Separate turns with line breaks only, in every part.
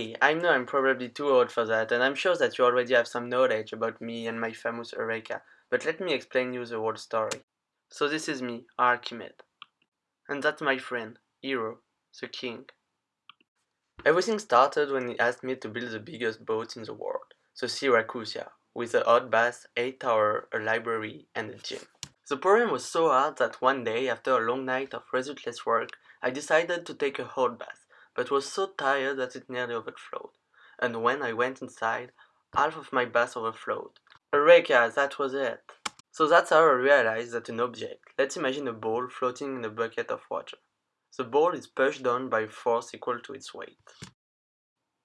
Hey, I know I'm probably too old for that, and I'm sure that you already have some knowledge about me and my famous Eureka, but let me explain you the whole story. So this is me, Archimede. And that's my friend, Hero, the king. Everything started when he asked me to build the biggest boat in the world, the Syracusia, with a hot bath, 8 tower, a library, and a gym. The problem was so hard that one day, after a long night of resultless work, I decided to take a hot bath but was so tired that it nearly overflowed, and when I went inside, half of my bath overflowed. Eureka, that was it! So that's how I realized that an object, let's imagine a ball floating in a bucket of water. The ball is pushed down by a force equal to its weight,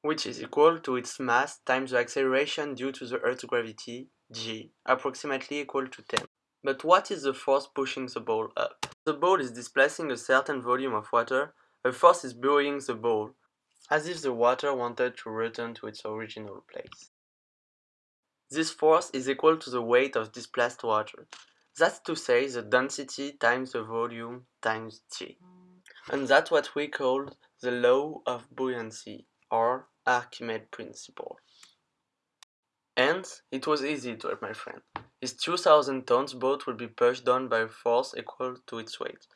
which is equal to its mass times the acceleration due to the Earth's gravity, g, approximately equal to 10. But what is the force pushing the ball up? The ball is displacing a certain volume of water a force is buoying the ball, as if the water wanted to return to its original place. This force is equal to the weight of displaced water. That's to say the density times the volume times g. And that's what we call the law of buoyancy, or Archimedes principle. And it was easy to help my friend. His 2000 tons boat will be pushed down by a force equal to its weight.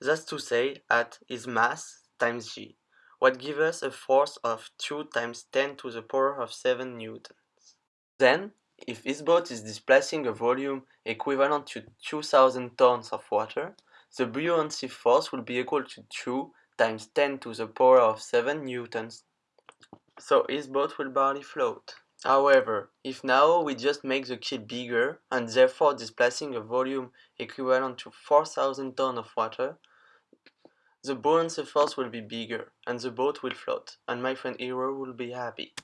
That's to say, at his mass times g, what gives us a force of 2 times 10 to the power of 7 newtons. Then, if his boat is displacing a volume equivalent to 2000 tons of water, the buoyancy force will be equal to 2 times 10 to the power of 7 newtons, so his boat will barely float. However, if now we just make the key bigger and therefore displacing a volume equivalent to 4000 tons of water, the buoyancy force will be bigger and the boat will float and my friend Hero will be happy.